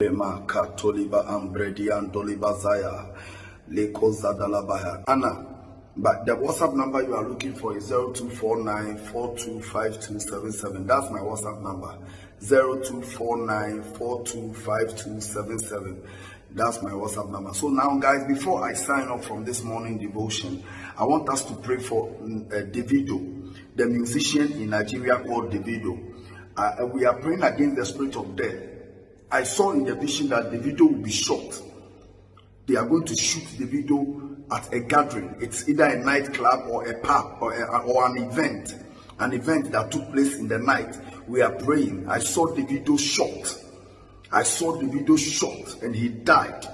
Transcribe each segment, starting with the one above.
Lema katoliba ambredian doliba zaya leko zadalabaya. Anna, but the WhatsApp number you are looking for is 0249425277. That's my WhatsApp number. 0249425277. That's my WhatsApp number. So now, guys, before I sign up from this morning devotion, I want us to pray for uh, Davido, the musician in Nigeria called Davido. Uh, we are praying against the spirit of death. I saw in the vision that Davido will be shot. They are going to shoot Davido at a gathering. It's either a nightclub or a pub or, a, or an event, an event that took place in the night. We are praying. I saw Davido shot. I saw Davido shot and he died.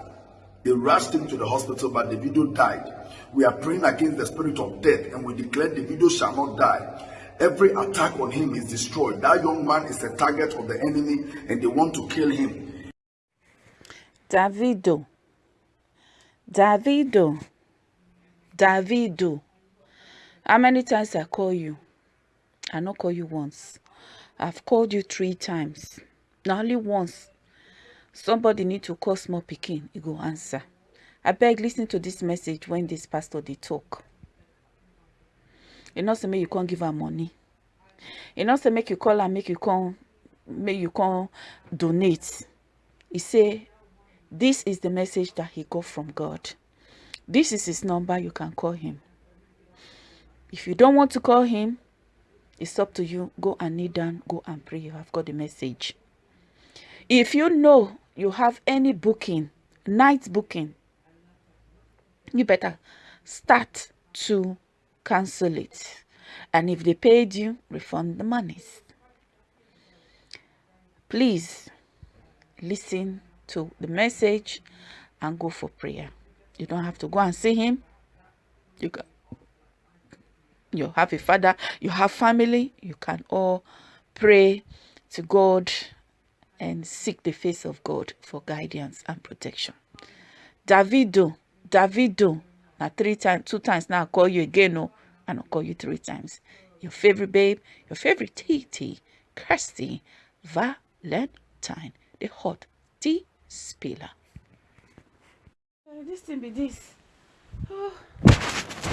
They rushed him to the hospital, but Davido died. We are praying against the spirit of death and we declare Davido shall not die. Every attack on him is destroyed. That young man is a target of the enemy and they want to kill him. Davido. Davido. Davido. How many times I call you? I not call you once. I've called you three times. Not only once. Somebody need to call small picking. You go answer. I beg listen to this message when this pastor they talk. E no say make you come give am money. E no say make you call am make you come make you come donate. E say this is the message that he got from god. This is his number you can call him. If you don't want to call him it's up to you. Go and kneel down go and pray. You have got the message. If you know you have any booking night booking you better start to cancel it. And if they paid you, refund the monies. Please listen to the message and go for prayer. You don't have to go and see him. You you have a father, you have family, you can all pray to God and seek the face of God for guidance and protection. Davido, Davido, now three times, two times now I'll call you again, no, and I'll call you three times. Your favorite babe, your favorite TT, Kirsty Valentine, the hot tea spiller. This thing be this. Oh.